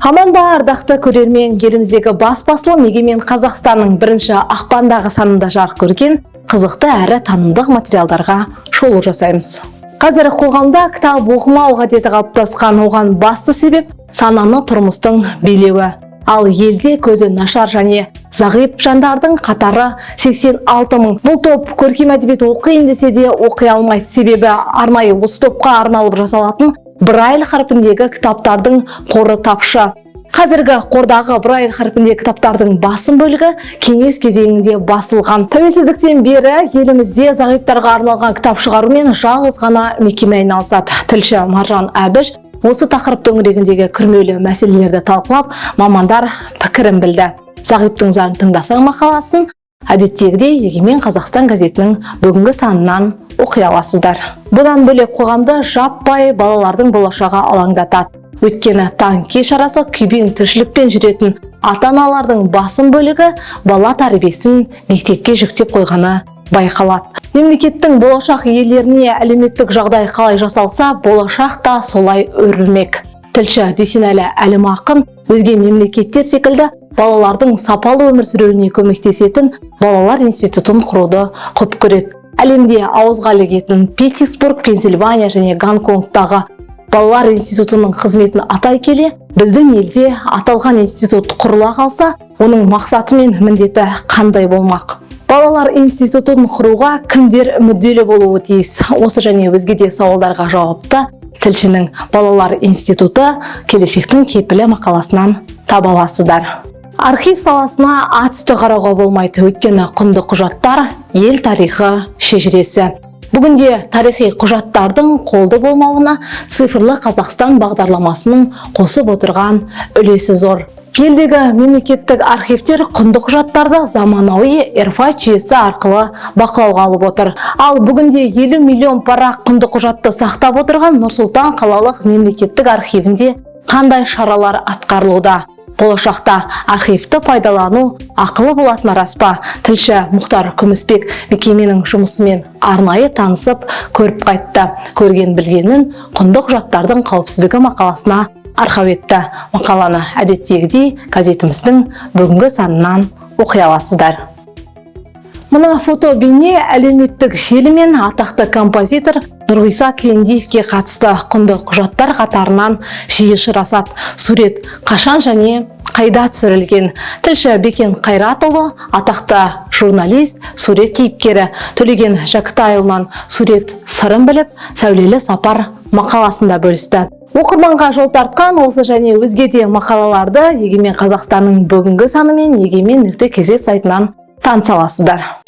аманда ардақты көрермен еліміздегі бас басылым егемен қазақстанның бірінші ақпандағы санында жарық көрген қызықты әрі танымдық материалдарға шолу жасаймыз. Қазір қоғамда кітап оқымау ғадеті қалыптасқан оған басты себеп сананы тұрмыстың билеуі. Ал елде көзі нашар және зағип жандардың қатары 86 мың. Бұл топ көркем әдебиет оқиын десе де оқи алмайды. Себебі арнайы осы топқа арналып жасалатын брайль харпіндегі кітаптардың қоры тапшы қазіргі қордағы брайль харпіндегі кітаптардың басым бөлігі кеңес кезеңінде басылған тәуелсіздіктен бері елімізде зағиптарға арналған кітап шығарумен жалғыз ғана мекеме айналысады тілші маржан әбіш осы тақырып төңірегіндегі күрмеулі мәселелерді талқылап мамандар пікірін білді зағиптың зарын тыңдасаң мақаласын әдеттегідей егемен қазақстан газетінің бүгінгі санынан оқи аласыздар. Бұдан бөлек қоғамды жаппай балалардың болашағы алаңдатады. Таң кеш арасы күйбең тіршілікпен жүретін ата аналардың басым бөлігі бала тәрбиесін мектепке жүктеп қойғаны байқалады. Мемлекеттің болашақ иелеріне әлеуметтік жағдай қалай жасалса болашақ та солай өрілмек. Тілші дүйсенәлі әлімақын өзге мемлекеттер секілді балалардың сапалы өмір сүруіне көмектесетін балалар институтын құруды құп көреді. Әлемде ауызға ілігетін питтсбург пенсильвания және гонконгтағы балалар институтының қызметін атай келе біздің елде аталған институт құрыла қалса оның мақсаты мен міндеті қандай болмақ? Балалар институтын құруға кімдер мүдделі болуы тиіс? Осы және өзге де сауалдарға жауапты тілшінің балалар институты келешектің кепілі мақаласынан таба аласыздар. Архив саласына атүсті қарауға болмайды. Өйткені құнды құжаттар ел тарихы шежіресі. Бүгінде тарихи құжаттардың қолды болмауына цифрлы қазақстан бағдарламасының қосып отырған үлесі зор. Елдегі мемлекеттік архивтер құнды құжаттарды заманауи эрфат жүйесі арқылы бақылауға алып отыр. Ал бүгінде 50 миллион парақ құнды құжатты сақтап отырған нұрсұлтан қалалық мемлекеттік архивінде қандай шаралар атқарылуда? Болашақта архивті пайдалану ақылы болатыны рас па? Тілші мұхтар күмісбек мекеменің жұмысымен арнайы танысып көріп қайтты. Көрген білгенін құнды құжаттардың қауіпсіздігі мақаласына арқау етті. Мақаланы әдеттегідей газетіміздің бүгінгі санынан оқи аласыздар. Мына фото бейне әлеуметтік желі мен атақты композитор нұрғиса тілендиевке қатысты құнды құжаттар қатарынан жиі ұшырасады сурет қашан және қайда түсірілген? тілші бекен қайратұлы атақты журналист сурет кейіпкері төлеген жәкітайұлынан сурет сырын біліп сәулелі сапар мақаласында бөлісті. Оқырманға жол тартқан осы және өзге де мақалаларды егемен қазақстанның бүгінгі саны мен егемен нүкте кз сайтынан таныса аласыздар.